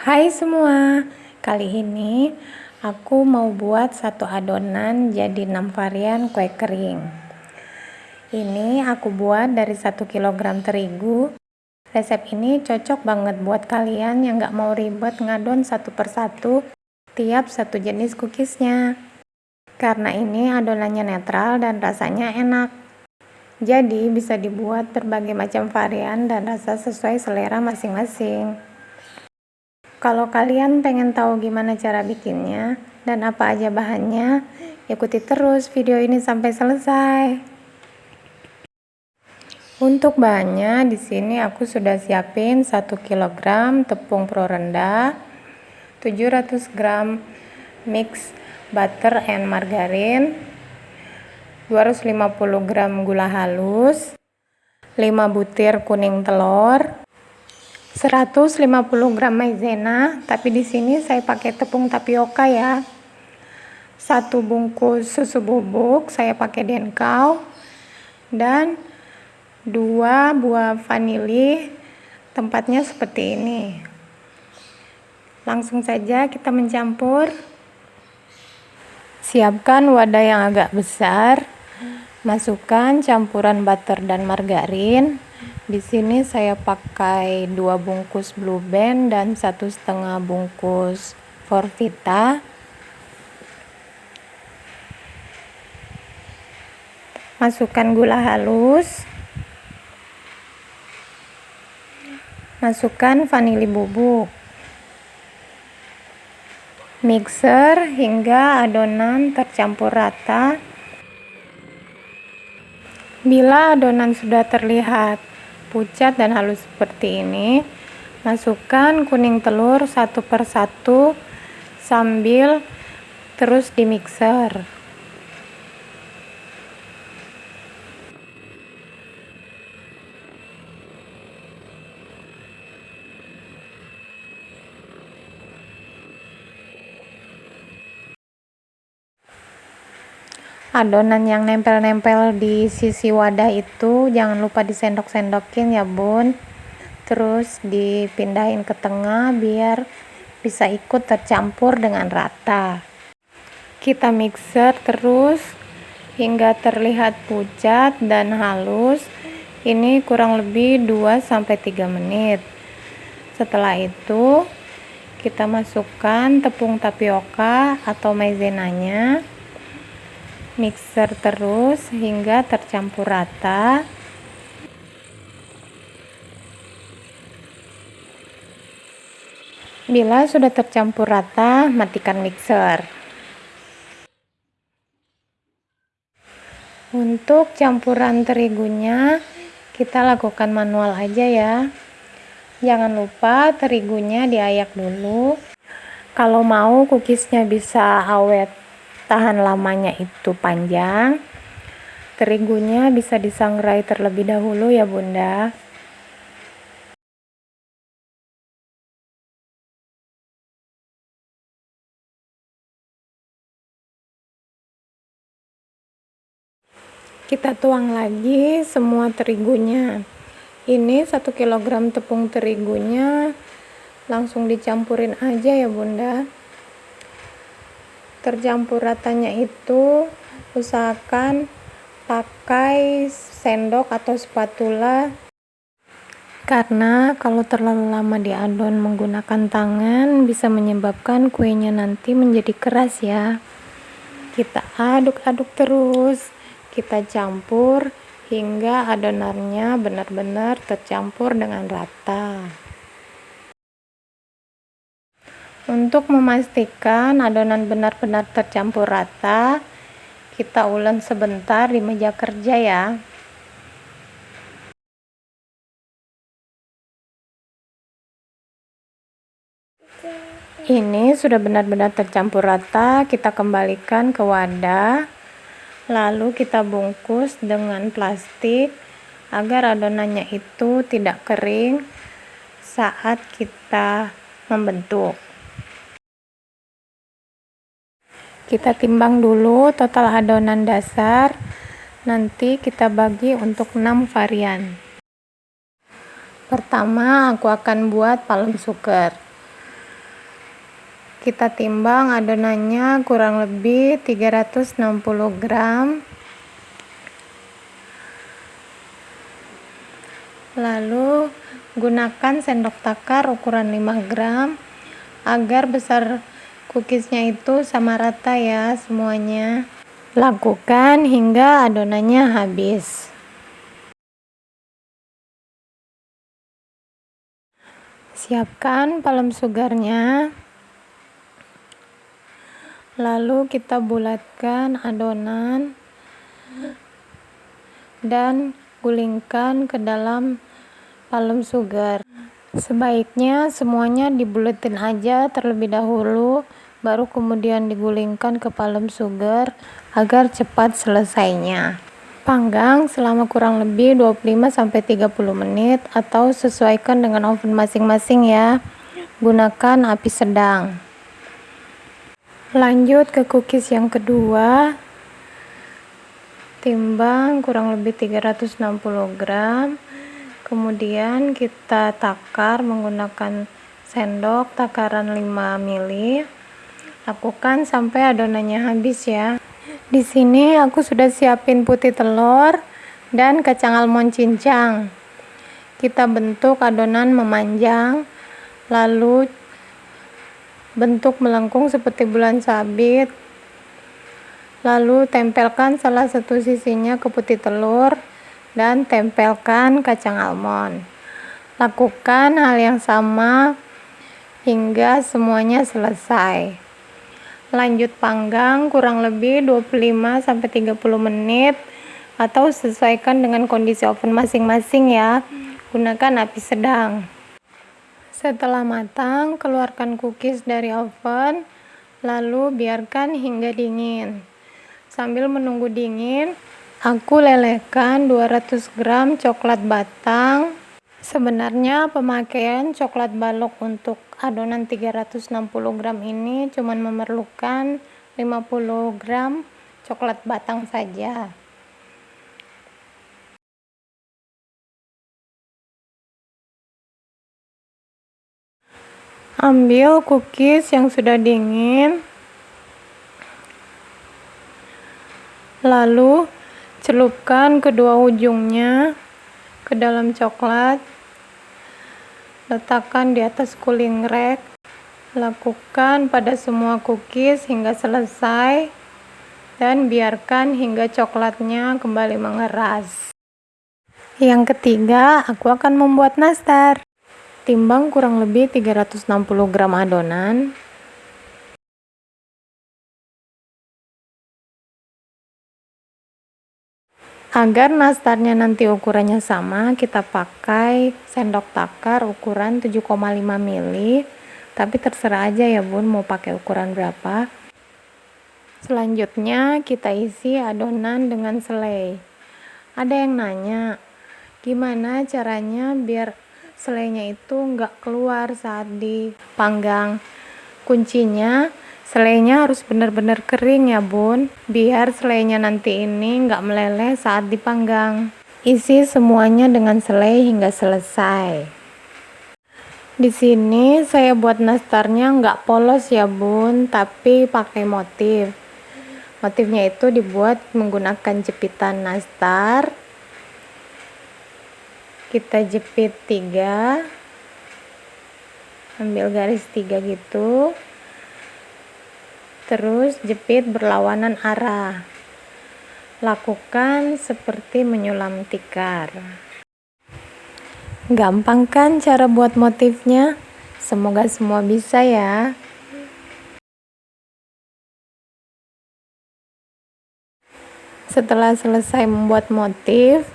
Hai semua, kali ini aku mau buat satu adonan jadi 6 varian kue kering. Ini aku buat dari 1 kg terigu. Resep ini cocok banget buat kalian yang gak mau ribet ngadon satu persatu tiap satu jenis cookiesnya. Karena ini adonannya netral dan rasanya enak. Jadi bisa dibuat berbagai macam varian dan rasa sesuai selera masing-masing. Kalau kalian pengen tahu gimana cara bikinnya dan apa aja bahannya, ikuti terus video ini sampai selesai. Untuk bahannya di sini aku sudah siapin 1 kg tepung pro rendah, 700 gram mix butter and margarin, 250 gram gula halus, 5 butir kuning telur, 150 gram maizena, tapi di sini saya pakai tepung tapioka ya. Satu bungkus susu bubuk saya pakai denkau dan dua buah vanili. Tempatnya seperti ini. Langsung saja kita mencampur. Siapkan wadah yang agak besar. Masukkan campuran butter dan margarin di sini saya pakai dua bungkus Blue Band dan satu setengah bungkus Forvita. Masukkan gula halus. Masukkan vanili bubuk. Mixer hingga adonan tercampur rata. Bila adonan sudah terlihat pucat dan halus seperti ini. Masukkan kuning telur satu persatu sambil terus di mixer adonan yang nempel-nempel di sisi wadah itu jangan lupa disendok-sendokin ya bun. Terus dipindahin ke tengah biar bisa ikut tercampur dengan rata. Kita mixer terus hingga terlihat pucat dan halus. Ini kurang lebih 2-3 menit. Setelah itu kita masukkan tepung tapioka atau maizenanya mixer terus hingga tercampur rata. Bila sudah tercampur rata matikan mixer. Untuk campuran terigunya kita lakukan manual aja ya. Jangan lupa terigunya diayak dulu. Kalau mau cookiesnya bisa awet tahan lamanya itu panjang. Terigunya bisa disangrai terlebih dahulu ya bunda. Kita tuang lagi semua terigunya. Ini satu kilogram tepung terigunya langsung dicampurin aja ya bunda tercampur ratanya itu usahakan pakai sendok atau spatula. Karena kalau terlalu lama diadon menggunakan tangan bisa menyebabkan kuenya nanti menjadi keras ya. Kita aduk-aduk terus kita campur hingga adonannya benar-benar tercampur dengan rata untuk memastikan adonan benar-benar tercampur rata, kita ulen sebentar di meja kerja ya. Ini sudah benar-benar tercampur rata, kita kembalikan ke wadah. Lalu kita bungkus dengan plastik agar adonannya itu tidak kering saat kita membentuk. Kita timbang dulu total adonan dasar. Nanti kita bagi untuk 6 varian. Pertama aku akan buat palem suker. Kita timbang adonannya kurang lebih 360 gram. Lalu gunakan sendok takar ukuran 5 gram agar besar cookiesnya itu sama rata ya semuanya. Lakukan hingga adonannya habis. Siapkan palem sugarnya. Lalu kita bulatkan adonan dan gulingkan ke dalam palem sugar sebaiknya semuanya dibuletin aja terlebih dahulu baru kemudian digulingkan ke palem sugar agar cepat selesainya. Panggang selama kurang lebih 25-30 menit atau sesuaikan dengan oven masing-masing ya. Gunakan api sedang. Lanjut ke cookies yang kedua. Timbang kurang lebih 360 gram kemudian kita takar menggunakan sendok takaran 5 mili. Lakukan sampai adonannya habis ya. Di sini aku sudah siapin putih telur dan kacang almond cincang. Kita bentuk adonan memanjang lalu bentuk melengkung seperti bulan sabit. Lalu tempelkan salah satu sisinya ke putih telur dan tempelkan kacang almond. Lakukan hal yang sama hingga semuanya selesai. Lanjut panggang kurang lebih 25-30 menit atau sesuaikan dengan kondisi oven masing-masing ya. Gunakan api sedang. Setelah matang, keluarkan cookies dari oven, lalu biarkan hingga dingin. Sambil menunggu dingin, aku lelehkan 200 gram coklat batang. Sebenarnya pemakaian coklat balok untuk adonan 360 gram ini cuma memerlukan 50 gram coklat batang saja. ambil cookies yang sudah dingin lalu celupkan kedua ujungnya ke dalam coklat. Letakkan di atas cooling rack lakukan pada semua cookies hingga selesai. Dan biarkan hingga coklatnya kembali mengeras. Yang ketiga aku akan membuat nastar. Timbang kurang lebih 360 gram adonan. Agar nastarnya nanti ukurannya sama, kita pakai sendok takar ukuran 7,5 mili. Tapi terserah aja ya bun, mau pakai ukuran berapa. Selanjutnya kita isi adonan dengan selai. Ada yang nanya, gimana caranya biar selainya itu nggak keluar saat dipanggang kuncinya selainya harus benar-benar kering ya bun. Biar selainya nanti ini nggak meleleh saat dipanggang. Isi semuanya dengan selai hingga selesai. Di sini saya buat nastarnya nggak polos ya bun tapi pakai motif. Motifnya itu dibuat menggunakan jepitan nastar. Kita jepit tiga. Ambil garis tiga gitu terus jepit berlawanan arah. Lakukan seperti menyulam tikar. Gampang kan cara buat motifnya. Semoga semua bisa ya. Setelah selesai membuat motif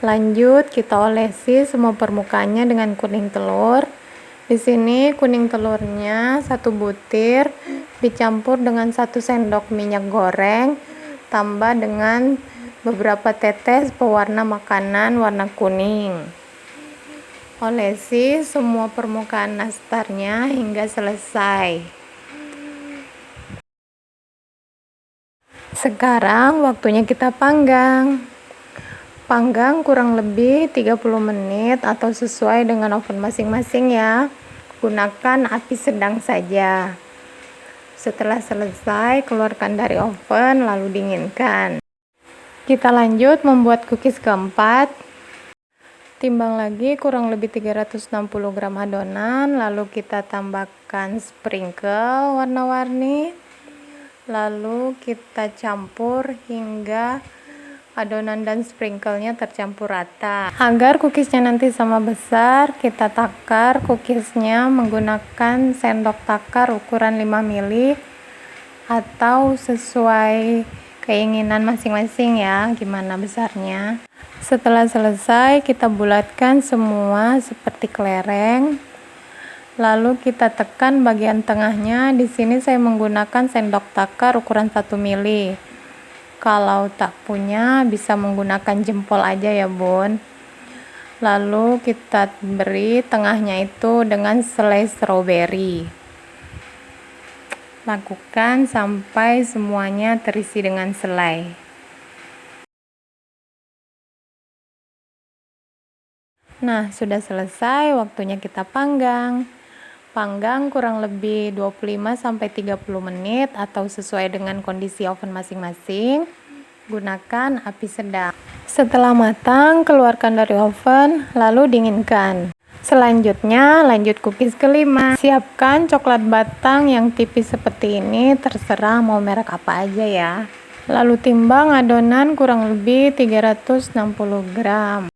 Lanjut kita olesi semua permukaannya dengan kuning telur. Di sini kuning telurnya satu butir dicampur dengan satu sendok minyak goreng tambah dengan beberapa tetes pewarna makanan warna kuning. Olesi semua permukaan nastarnya hingga selesai. Sekarang waktunya kita panggang panggang kurang lebih 30 menit atau sesuai dengan oven masing-masing ya. Gunakan api sedang saja. Setelah selesai keluarkan dari oven lalu dinginkan. Kita lanjut membuat cookies keempat. Timbang lagi kurang lebih 360 gram adonan lalu kita tambahkan sprinkle warna-warni. Lalu kita campur hingga adonan dan sprinklenya tercampur rata. Agar cookiesnya nanti sama besar kita takar cookiesnya menggunakan sendok takar ukuran 5 mili atau sesuai keinginan masing-masing ya gimana besarnya. Setelah selesai kita bulatkan semua seperti kelereng. Lalu kita tekan bagian tengahnya. Di sini saya menggunakan sendok takar ukuran 1 mili kalau tak punya bisa menggunakan jempol aja ya bun. Lalu kita beri tengahnya itu dengan selai strawberry lakukan sampai semuanya terisi dengan selai. Nah sudah selesai waktunya kita panggang panggang kurang lebih 25-30 menit atau sesuai dengan kondisi oven masing-masing. Gunakan api sedang. Setelah matang keluarkan dari oven lalu dinginkan. Selanjutnya lanjut cookies kelima. Siapkan coklat batang yang tipis seperti ini. Terserah mau merek apa aja ya. Lalu timbang adonan kurang lebih 360 gram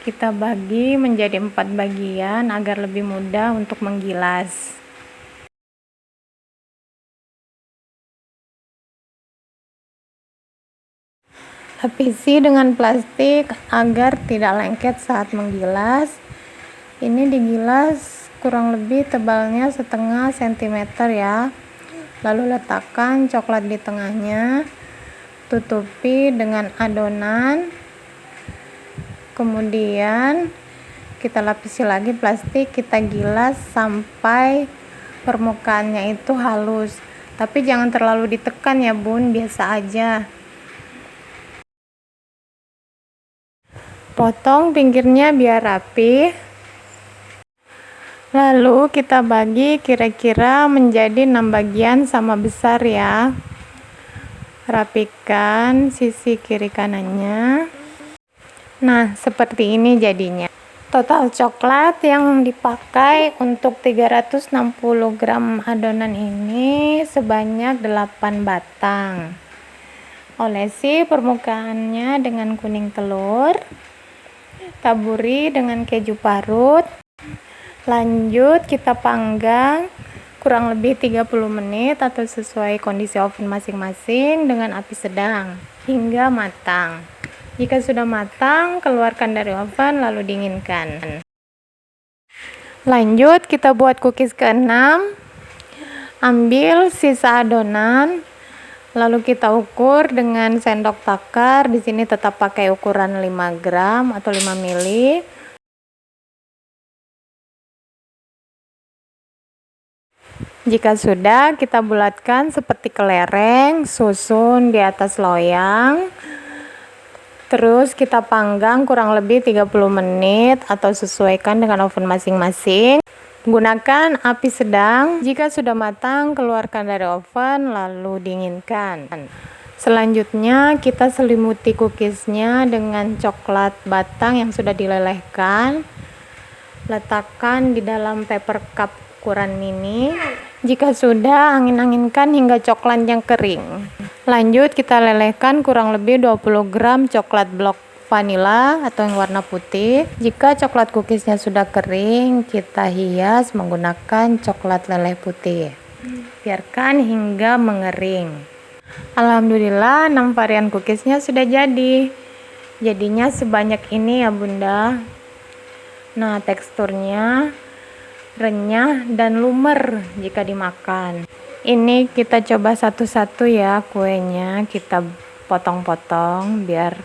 kita bagi menjadi empat bagian agar lebih mudah untuk menggilas. Lapisi dengan plastik agar tidak lengket saat menggilas. Ini digilas kurang lebih tebalnya setengah sentimeter ya. Lalu letakkan coklat di tengahnya. Tutupi dengan adonan kemudian kita lapisi lagi plastik kita gilas sampai permukaannya itu halus. Tapi jangan terlalu ditekan ya bun. Biasa aja. Potong pinggirnya biar rapi. Lalu kita bagi kira-kira menjadi 6 bagian sama besar ya. Rapikan sisi kiri kanannya Nah, seperti ini jadinya. Total coklat yang dipakai untuk 360 gram adonan ini sebanyak 8 batang. Olesi permukaannya dengan kuning telur. Taburi dengan keju parut. Lanjut kita panggang kurang lebih 30 menit atau sesuai kondisi oven masing-masing dengan api sedang hingga matang. Jika sudah matang, keluarkan dari oven lalu dinginkan. Lanjut, kita buat cookies ke-6. Ambil sisa adonan, lalu kita ukur dengan sendok takar. Di sini tetap pakai ukuran 5 gram atau 5 mili. Jika sudah, kita bulatkan seperti kelereng, susun di atas loyang. Terus kita panggang kurang lebih 30 menit atau sesuaikan dengan oven masing-masing. Gunakan api sedang. Jika sudah matang, keluarkan dari oven lalu dinginkan. Selanjutnya kita selimuti cookiesnya dengan coklat batang yang sudah dilelehkan. Letakkan di dalam paper cup ukuran mini. Jika sudah, angin-anginkan hingga coklatnya kering. Lanjut kita lelehkan kurang lebih 20 gram coklat blok vanila atau yang warna putih. Jika coklat cookiesnya sudah kering, kita hias menggunakan coklat leleh putih. Biarkan hingga mengering. Alhamdulillah 6 varian cookiesnya sudah jadi. Jadinya sebanyak ini ya bunda. Nah teksturnya renyah dan lumer jika dimakan ini kita coba satu-satu ya kuenya. Kita potong-potong biar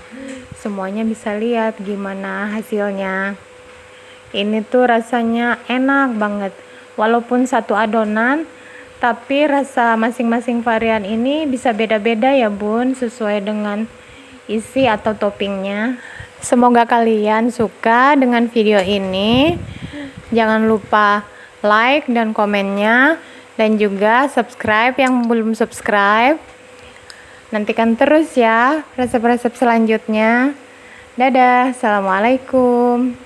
semuanya bisa lihat gimana hasilnya. Ini tuh rasanya enak banget. Walaupun satu adonan tapi rasa masing-masing varian ini bisa beda-beda ya bun sesuai dengan isi atau toppingnya. Semoga kalian suka dengan video ini. Jangan lupa like dan komennya dan juga subscribe yang belum subscribe. Nantikan terus ya resep-resep selanjutnya. Dadah assalamualaikum